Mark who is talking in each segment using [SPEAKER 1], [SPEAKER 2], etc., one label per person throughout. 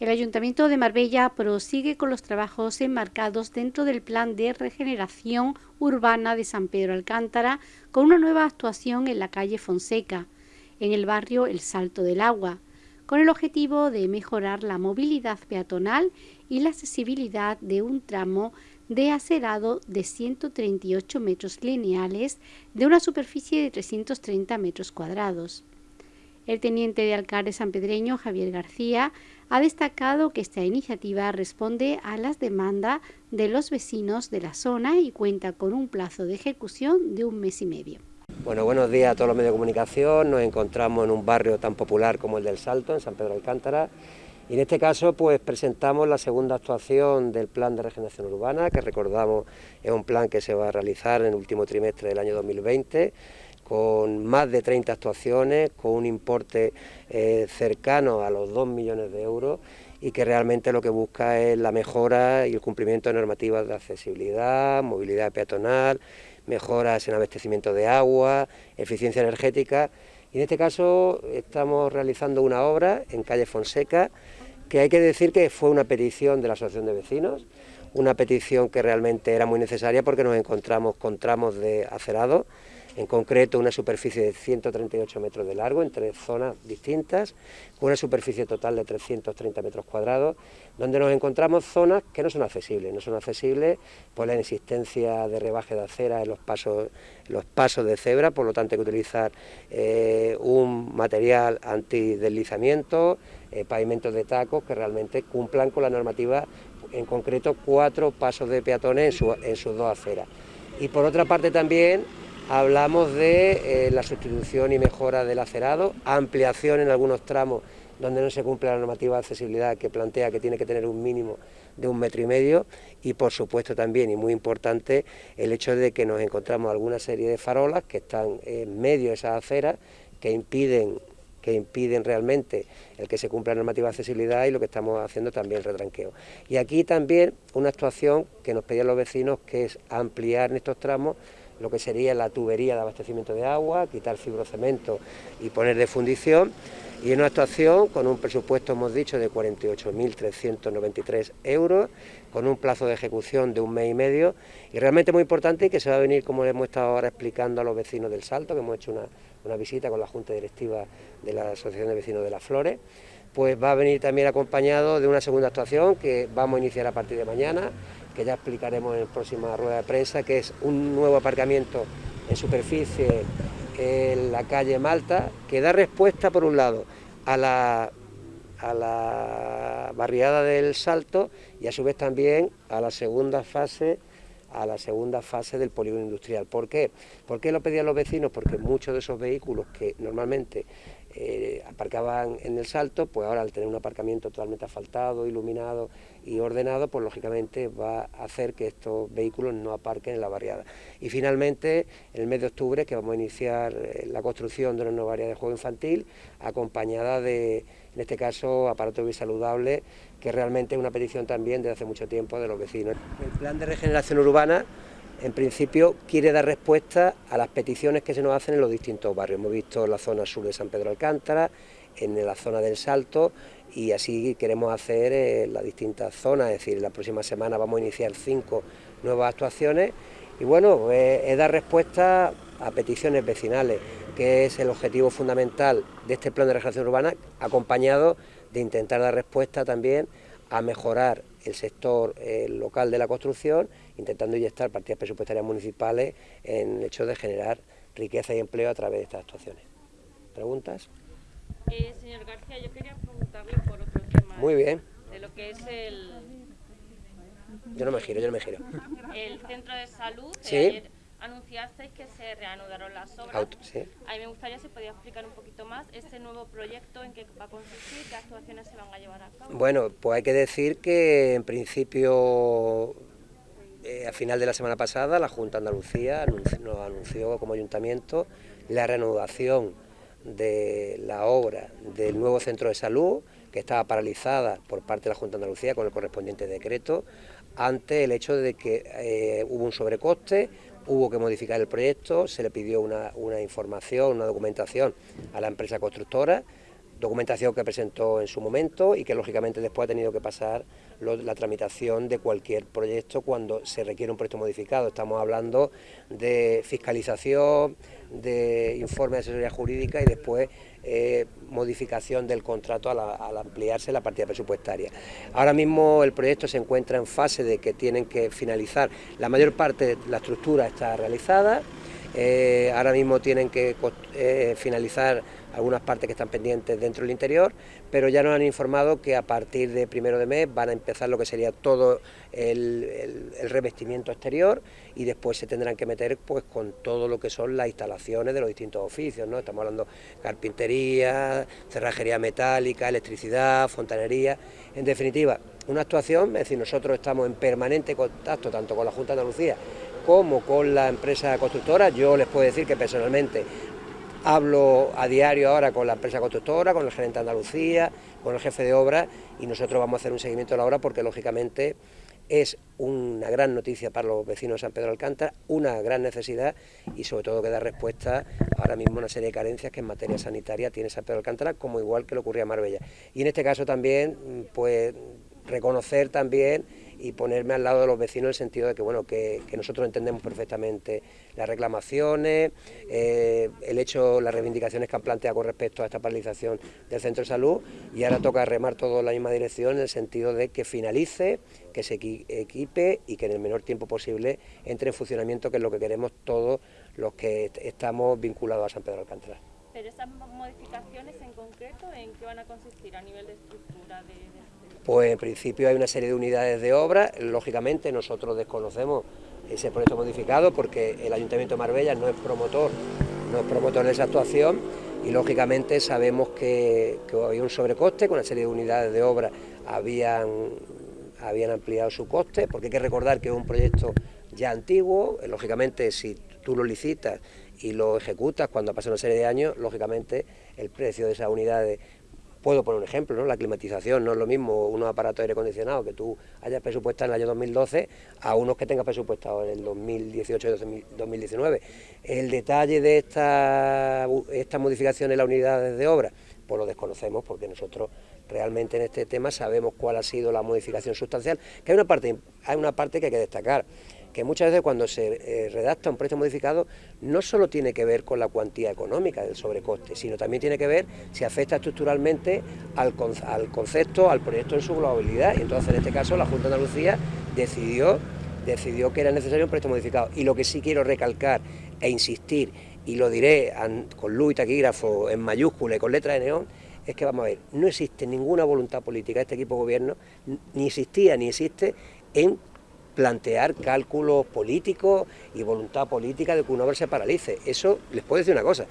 [SPEAKER 1] El Ayuntamiento de Marbella prosigue con los trabajos enmarcados dentro del Plan de Regeneración Urbana de San Pedro Alcántara con una nueva actuación en la calle Fonseca, en el barrio El Salto del Agua, con el objetivo de mejorar la movilidad peatonal y la accesibilidad de un tramo de acerado de 138 metros lineales de una superficie de 330 metros cuadrados. El teniente de alcalde sanpedreño Javier García ha destacado que esta iniciativa responde a las demandas de los vecinos de la zona y cuenta con un plazo de ejecución de un mes y medio.
[SPEAKER 2] Bueno, buenos días a todos los medios de comunicación. Nos encontramos en un barrio tan popular como el del Salto, en San Pedro Alcántara. Y en este caso, pues presentamos la segunda actuación del Plan de Regeneración Urbana, que recordamos es un plan que se va a realizar en el último trimestre del año 2020 con más de 30 actuaciones, con un importe eh, cercano a los 2 millones de euros y que realmente lo que busca es la mejora y el cumplimiento de normativas de accesibilidad, movilidad peatonal, mejoras en abastecimiento de agua, eficiencia energética. Y en este caso estamos realizando una obra en calle Fonseca, que hay que decir que fue una petición de la Asociación de Vecinos, una petición que realmente era muy necesaria porque nos encontramos con tramos de acerado, en concreto una superficie de 138 metros de largo en tres zonas distintas, con una superficie total de 330 metros cuadrados, donde nos encontramos zonas que no son accesibles, no son accesibles por la inexistencia de rebaje de acera en los pasos, los pasos de cebra, por lo tanto hay que utilizar eh, un material antideslizamiento, eh, pavimentos de tacos que realmente cumplan con la normativa, en concreto cuatro pasos de peatones en, en sus dos aceras. Y por otra parte también hablamos de eh, la sustitución y mejora del acerado, ampliación en algunos tramos donde no se cumple la normativa de accesibilidad que plantea que tiene que tener un mínimo de un metro y medio y por supuesto también y muy importante el hecho de que nos encontramos alguna serie de farolas que están en medio de esas aceras que impiden que impiden realmente el que se cumpla la normativa de accesibilidad y lo que estamos haciendo también el retranqueo. Y aquí también una actuación que nos pedían los vecinos que es ampliar en estos tramos lo que sería la tubería de abastecimiento de agua, quitar fibrocemento y poner de fundición, y en una actuación con un presupuesto, hemos dicho, de 48.393 euros, con un plazo de ejecución de un mes y medio, y realmente muy importante y que se va a venir, como le hemos estado ahora explicando a los vecinos del Salto, que hemos hecho una, una visita con la Junta Directiva de la Asociación de Vecinos de las Flores, pues va a venir también acompañado de una segunda actuación que vamos a iniciar a partir de mañana, que ya explicaremos en la próxima rueda de prensa, que es un nuevo aparcamiento en superficie en la calle Malta, que da respuesta, por un lado, a la, a la barriada del Salto y a su vez también a la segunda fase a la segunda fase del polígono industrial. ¿Por qué? ¿Por qué lo pedían los vecinos? Porque muchos de esos vehículos que normalmente eh, aparcaban en el salto, pues ahora al tener un aparcamiento totalmente asfaltado, iluminado y ordenado, pues lógicamente va a hacer que estos vehículos no aparquen en la barriada. Y finalmente, en el mes de octubre, que vamos a iniciar eh, la construcción de una nueva área de juego infantil, acompañada de, en este caso, aparato muy saludable, que realmente es una petición también desde hace mucho tiempo de los vecinos. El plan de regeneración urbana en principio quiere dar respuesta a las peticiones que se nos hacen en los distintos barrios. Hemos visto la zona sur de San Pedro Alcántara, en la zona del Salto y así queremos hacer en las distintas zonas, es decir, la próxima semana vamos a iniciar cinco nuevas actuaciones y bueno, es, dar respuesta a peticiones vecinales, que es el objetivo fundamental de este plan de regeneración urbana, acompañado de intentar dar respuesta también a mejorar el sector eh, local de la construcción, intentando inyectar partidas presupuestarias municipales en el hecho de generar riqueza y empleo a través de estas actuaciones. ¿Preguntas?
[SPEAKER 3] Eh, señor García, yo quería preguntarle por otro tema.
[SPEAKER 2] Muy bien.
[SPEAKER 3] De lo que es el...
[SPEAKER 2] Yo no me giro, yo no me giro.
[SPEAKER 3] El centro de salud.
[SPEAKER 2] Sí
[SPEAKER 3] anunciasteis que se reanudaron las obras. A mí me gustaría si podía explicar un poquito más este nuevo proyecto, en qué va a consistir, qué actuaciones se van a llevar a cabo.
[SPEAKER 2] Bueno, pues hay que decir que en principio eh, a final de la semana pasada la Junta de Andalucía nos anunció como ayuntamiento la reanudación de la obra del nuevo centro de salud que estaba paralizada por parte de la Junta de Andalucía con el correspondiente decreto ante el hecho de que eh, hubo un sobrecoste hubo que modificar el proyecto, se le pidió una, información, una documentación a la empresa constructora, documentación que presentó en su momento y que lógicamente después ha tenido que pasar la tramitación de cualquier proyecto cuando se requiere un proyecto modificado. Estamos hablando de fiscalización, de informe de asesoría jurídica y después eh, modificación del contrato al, ampliarse la partida presupuestaria. Ahora mismo el proyecto se encuentra en fase de que tienen que finalizar, la mayor parte de la estructura está realizada, eh, ahora mismo tienen que eh, finalizar algunas partes que están pendientes dentro del interior, pero ya nos han informado que a partir de primero de mes van a empezar lo que sería todo el, revestimiento exterior y después se tendrán que meter pues con todo lo que son las instalaciones de los distintos oficios, ¿no? Estamos hablando carpintería, cerrajería metálica, electricidad, fontanería, en definitiva, una actuación, es decir, nosotros estamos en permanente contacto tanto con la Junta de Andalucía como con la empresa constructora, yo les puedo decir que personalmente Hablo a diario ahora con la empresa constructora, con el gerente de Andalucía, con el jefe de obra y nosotros vamos a hacer un seguimiento de la obra porque lógicamente es una gran noticia para los vecinos de San Pedro Alcántara, una gran necesidad y sobre todo que da respuesta ahora mismo a una serie de carencias que en materia sanitaria tiene San Pedro Alcántara, como igual que lo ocurría en Marbella. Y en este caso también, pues reconocer también y ponerme al lado de los vecinos en el sentido de que bueno que, nosotros entendemos perfectamente las reclamaciones, eh, el hecho, las reivindicaciones que han planteado con respecto a esta paralización del centro de salud y ahora toca remar todo en la misma dirección en el sentido de que finalice, que se equipe y que en el menor tiempo posible entre en funcionamiento, que es lo que queremos todos los que estamos vinculados a San Pedro de Alcántara.
[SPEAKER 3] Esas modificaciones en concreto, ¿en qué van a consistir a nivel de estructura de
[SPEAKER 2] pues en principio hay una serie de unidades de obra, lógicamente nosotros desconocemos ese proyecto modificado porque el Ayuntamiento de Marbella no es promotor, no es promotor de esa actuación y lógicamente sabemos que, había un sobrecoste, con una serie de unidades de obra habían, habían ampliado su coste, porque hay que recordar que es un proyecto ya antiguo, lógicamente si tú lo licitas y lo ejecutas cuando pasa una serie de años, lógicamente el precio de esas unidades Puedo poner un ejemplo, ¿no? la climatización no es lo mismo unos aparatos de aire acondicionado que tú hayas presupuestado en el año 2012 a unos que tengas presupuestado en el 2018 y 2019. El detalle de esta, esta modificación en las unidades de obra, pues lo desconocemos porque nosotros realmente en este tema sabemos cuál ha sido la modificación sustancial, que hay una parte, hay una parte que hay que destacar que muchas veces cuando se eh, redacta un proyecto modificado no solo tiene que ver con la cuantía económica del sobrecoste, sino también tiene que ver si afecta estructuralmente al, concepto, al proyecto en su globalidad. Y entonces en este caso la Junta de Andalucía decidió, decidió que era necesario un proyecto modificado. Y lo que sí quiero recalcar e insistir, y lo diré con luz y taquígrafo en mayúscula y con letra de neón, es que vamos a ver, no existe ninguna voluntad política de este equipo de gobierno, ni existía ni existe en plantear cálculos políticos y voluntad política de que una se paralice. Eso les puedo decir una cosa.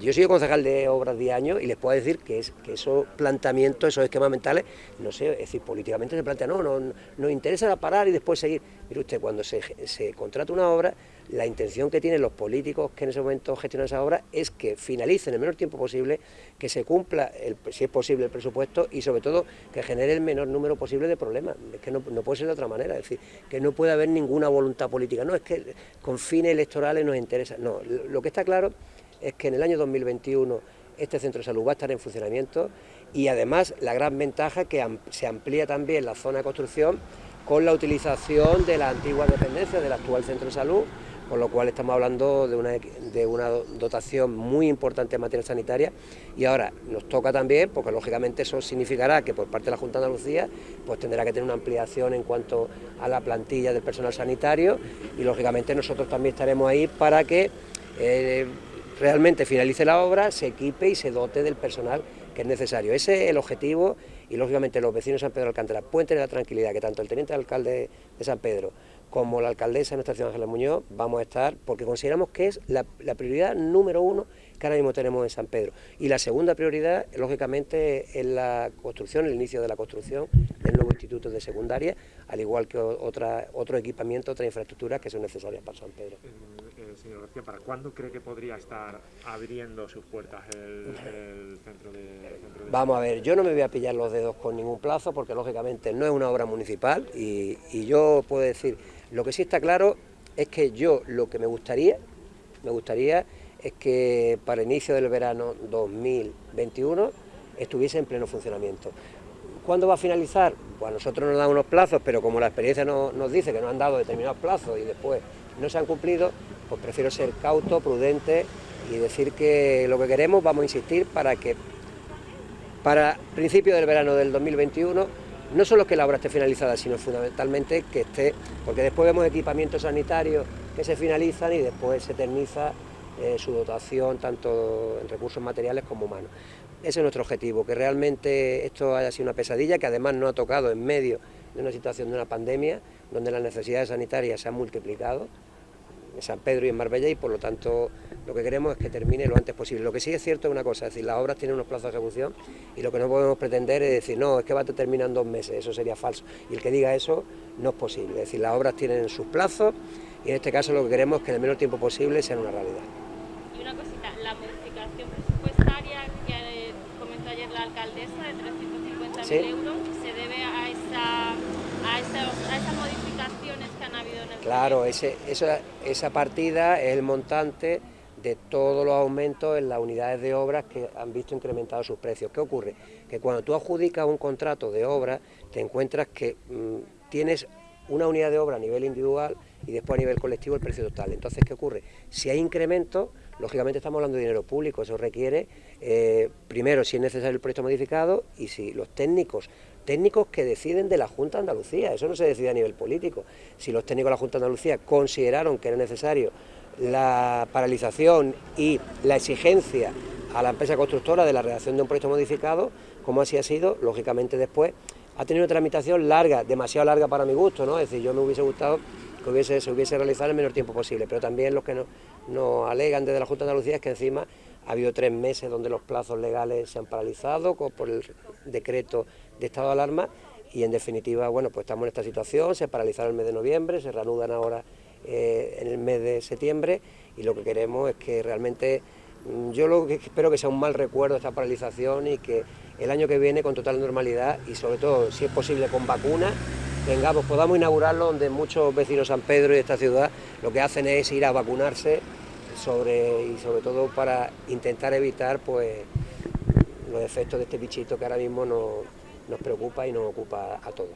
[SPEAKER 2] Yo soy concejal de obras de años y les puedo decir que, es, que esos planteamientos, esos esquemas mentales, no sé, es decir, políticamente se plantea, no, no, nos interesa parar y después seguir. Mire usted, cuando se, se contrata una obra, la intención que tienen los políticos que en ese momento gestionan esa obra es que finalice en el menor tiempo posible, que se cumpla, si es posible, el presupuesto y sobre todo que genere el menor número posible de problemas. Es que no, puede ser de otra manera, es decir, que no puede haber ninguna voluntad política. No es que con fines electorales nos interesa, no, lo que está claro es que en el año 2021 este centro de salud va a estar en funcionamiento y además la gran ventaja es que se amplía también la zona de construcción con la utilización de la antigua dependencia del actual centro de salud con lo cual estamos hablando de una, de una dotación muy importante en materia sanitaria. Y ahora nos toca también, porque lógicamente eso significará que por parte de la Junta de Andalucía pues tendrá que tener una ampliación en cuanto a la plantilla del personal sanitario y lógicamente nosotros también estaremos ahí para que eh, realmente finalice la obra, se equipe y se dote del personal que es necesario. Ese es el objetivo y lógicamente los vecinos de San Pedro de Alcántara pueden tener la tranquilidad que tanto el teniente alcalde de San Pedro como la alcaldesa de nuestra ciudad, Ángela Muñoz, vamos a estar porque consideramos que es la, prioridad número uno que ahora mismo tenemos en San Pedro. Y la segunda prioridad, lógicamente, es la construcción, el inicio de la construcción del nuevo instituto de secundaria, al igual que otra, otro equipamiento, otras infraestructuras que son necesarias para San Pedro.
[SPEAKER 4] Eh, señor García, ¿para cuándo cree que podría estar abriendo sus puertas el, centro, de,
[SPEAKER 2] Vamos a ver, yo no me voy a pillar los dedos con ningún plazo porque lógicamente no es una obra municipal y, y yo puedo decir lo que sí está claro es que yo lo que me gustaría, me gustaría es que para el inicio del verano 2021 estuviese en pleno funcionamiento. ¿Cuándo va a finalizar? Pues nosotros nos dan unos plazos, pero como la experiencia nos dice que nos han dado determinados plazos y después no se han cumplido, pues prefiero ser cauto, prudente y decir que lo que queremos, vamos a insistir para que para principio del verano del 2021 no solo que la obra esté finalizada, sino fundamentalmente que esté, porque después vemos equipamientos sanitarios que se finalizan y después se eterniza eh, su dotación tanto en recursos materiales como humanos. Ese es nuestro objetivo, que realmente esto haya sido una pesadilla, que además no ha tocado en medio de una situación de una pandemia, donde las necesidades sanitarias se han multiplicado, en San Pedro y en Marbella y por lo tanto lo que queremos es que termine lo antes posible. Lo que sí es cierto es una cosa, es decir, las obras tienen unos plazos de ejecución y lo que no podemos pretender es decir, no, es que va a terminar en dos meses, eso sería falso. Y el que diga eso no es posible, es decir, las obras tienen sus plazos y en este caso lo que queremos es que en el menor tiempo posible sea una realidad.
[SPEAKER 3] Y una cosita, la modificación presupuestaria que comentó ayer la alcaldesa de 350.000 euros se debe a esa a, que han habido en el
[SPEAKER 2] Claro, ese, esa, esa partida es el montante de todos los aumentos en las unidades de obras que han visto incrementados sus precios. ¿Qué ocurre? Que cuando tú adjudicas un contrato de obra, te encuentras que mm, tienes una unidad de obra a nivel individual y después a nivel colectivo el precio total. Entonces, ¿qué ocurre? Si hay incremento, lógicamente estamos hablando de dinero público, eso requiere, eh, primero, si es necesario el proyecto modificado y si los técnicos técnicos que deciden de la Junta de Andalucía, eso no se decide a nivel político. Si los técnicos de la Junta de Andalucía consideraron que era necesario la paralización y la exigencia a la empresa constructora de la redacción de un proyecto modificado, como así ha sido, lógicamente después ha tenido una tramitación larga, demasiado larga para mi gusto, ¿no? Es decir, yo me hubiese gustado que hubiese, se hubiese realizado el menor tiempo posible, pero también los que nos no alegan desde la Junta de Andalucía es que encima ha habido tres meses donde los plazos legales se han paralizado por el decreto de estado de alarma y en definitiva, bueno, pues estamos en esta situación, se paralizaron el mes de noviembre, se reanudan ahora eh, en el mes de septiembre y lo que queremos es que realmente, mm, yo lo que espero que sea un mal recuerdo esta paralización y que el año que viene con total normalidad y sobre todo, si es posible, con vacunas, tengamos, podamos inaugurarlo donde muchos vecinos San Pedro y de esta ciudad lo que hacen es ir a vacunarse sobre, y sobre todo para intentar evitar pues los efectos de este bichito que ahora mismo nos, preocupa y nos ocupa a todos.